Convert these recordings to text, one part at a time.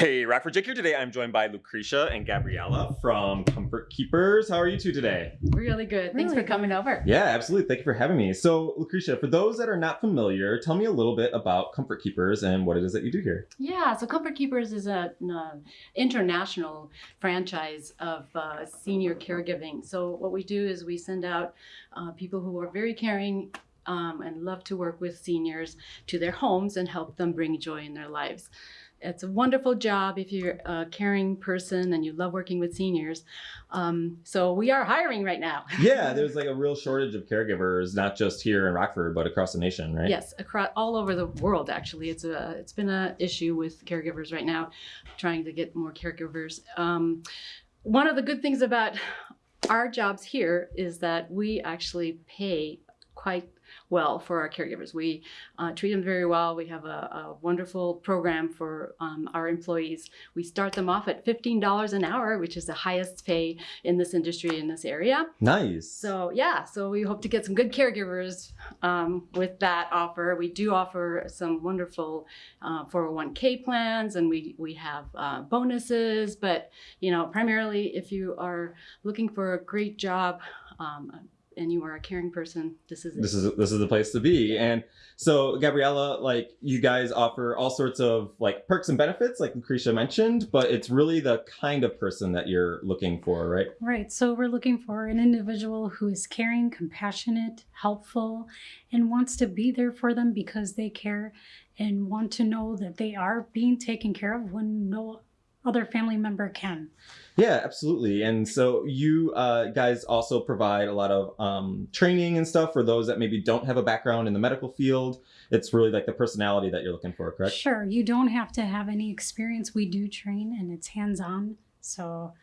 Hey, Rockford Jake here today. I'm joined by Lucretia and Gabriella from Comfort Keepers. How are you two today? Really good. Thanks Really for coming over. Yeah, absolutely. Thank you for having me. So, Lucretia, for those that are not familiar, tell me a little bit about Comfort Keepers and what it is that you do here. Yeah, so Comfort Keepers is an uh, international franchise of uh, senior caregiving. So what we do is we send out uh, people who are very caring um, and love to work with seniors to their homes and help them bring joy in their lives. It's a wonderful job if you're a caring person and you love working with seniors. Um, so we are hiring right now. Yeah, there's like a real shortage of caregivers, not just here in Rockford, but across the nation, right? Yes, across all over the world. Actually, it's a it's been an issue with caregivers right now, trying to get more caregivers. Um, one of the good things about our jobs here is that we actually pay quite well for our caregivers. We uh, treat them very well. We have a, a wonderful program for um, our employees. We start them off at $15 an hour, which is the highest pay in this industry in this area. Nice. So yeah, so we hope to get some good caregivers um, with that offer. We do offer some wonderful uh, 401k plans, and we we have uh, bonuses. But you know, primarily if you are looking for a great job. Um, and you are a caring person, this is it. this is this is the place to be. And so, Gabriella, like you guys offer all sorts of like perks and benefits, like Lucretia mentioned, but it's really the kind of person that you're looking for, right? Right. So we're looking for an individual who is caring, compassionate, helpful, and wants to be there for them because they care and want to know that they are being taken care of when no other family member can. Yeah, absolutely. And so you uh, guys also provide a lot of um, training and stuff for those that maybe don't have a background in the medical field. It's really like the personality that you're looking for, correct? Sure, you don't have to have any experience. We do train and it's hands on. So,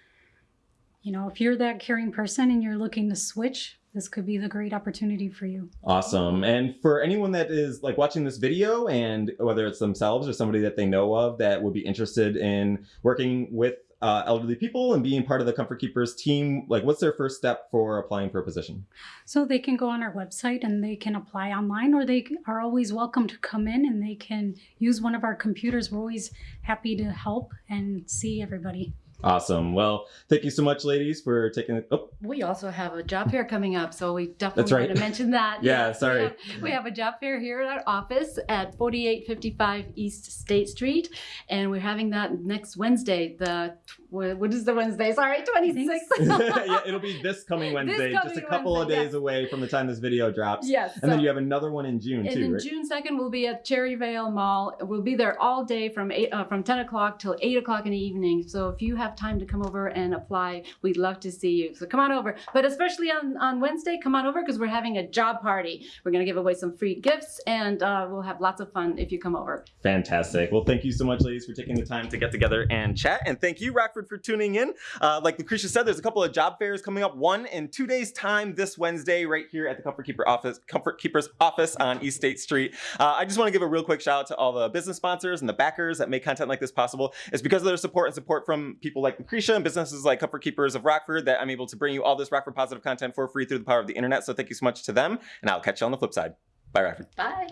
you know, if you're that caring person and you're looking to switch, this could be the great opportunity for you. Awesome. And for anyone that is like watching this video and whether it's themselves or somebody that they know of that would be interested in working with uh, elderly people and being part of the Comfort Keepers team, like what's their first step for applying for a position? So they can go on our website and they can apply online, or they are always welcome to come in and they can use one of our computers. We're always happy to help and see everybody. Awesome. Well, thank you so much, ladies, for taking. Oh, We also have a job fair coming up, so we definitely That's right. want to mention that. Yeah, Yes, sorry. We have, we have a job fair here at our office at 4855 East State Street, and we're having that next Wednesday. The what is the Wednesday? Sorry, 26th. yeah, it'll be this coming Wednesday, just a coming couple of days yes. away from the time this video drops. yes. And then you have another one in June and too, then right? June second, we'll be at Cherryvale Mall. We'll be there all day from eight, uh, from ten o'clock till eight o'clock in the evening. So if you have time to come over and apply, we'd love to see you. So come on over. But especially on on Wednesday, come on over because we're having a job party. We're gonna give away some free gifts, and uh, we'll have lots of fun if you come over. Fantastic. Well, thank you so much, ladies, for taking the time to get together and chat. And thank you, Rockford, for tuning in. Uh, like Lucretia said, there's a couple of job fairs coming up. One in two days' time this Wednesday, right here at the Comfort Keeper office, Comfort Keepers office on East State Street. Uh, I just want to give a real quick shout out to all the business sponsors and the backers that make content like this possible. It's because of their support and support from people like Lucretia and businesses like Comfort Keepers of Rockford that I'm able to bring you all this Rockford positive content for free through the power of the internet. So thank you so much to them, and I'll catch you on the flip side. Bye, Rockford. Bye.